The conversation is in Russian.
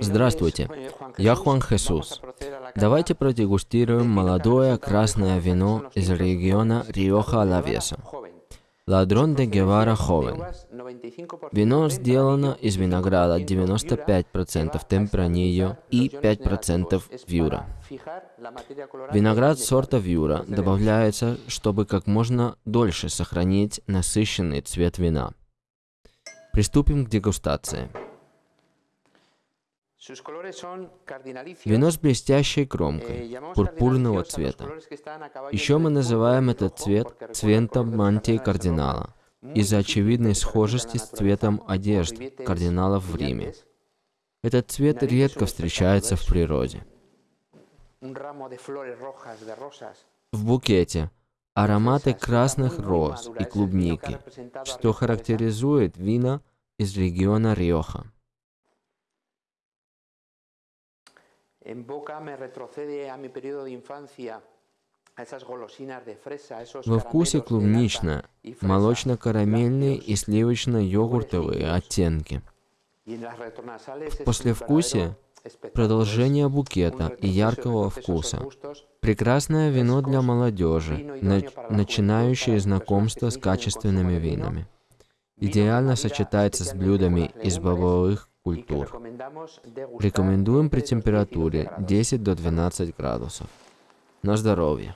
Здравствуйте, я Хуан Хесус. Давайте продегустируем молодое красное вино из региона Риоха Лавеса. Ладрон де Гевара Ховен. Вино сделано из винограда 95% темпранильо и 5% вьюра. Виноград сорта вьюра добавляется, чтобы как можно дольше сохранить насыщенный цвет вина. Приступим к дегустации. Вино с блестящей кромкой, Eh, пурпурного цвета. Еще мы называем этот цвет цветом мантии кардинала, из-за очевидной схожести с цветом одежд кардиналов в Риме. Этот цвет редко встречается в природе. В букете ароматы красных роз и клубники, что характеризует вина из региона Риоха. En boca me retrocede a mi periodo de infancia, Во вкусе клубнично, молочно-карамельные и сливочно-йогуртовые оттенки. verdadero espectáculo. Продолжение букета и яркого вкуса. Прекрасное вино для молодежи, на- начинающее знакомство с качественными винами. Идеально сочетается с блюдами из бобовых культур. Рекомендуем при entre los 10 y 12 температуре grados. 10 до 12 градусов. На здоровье.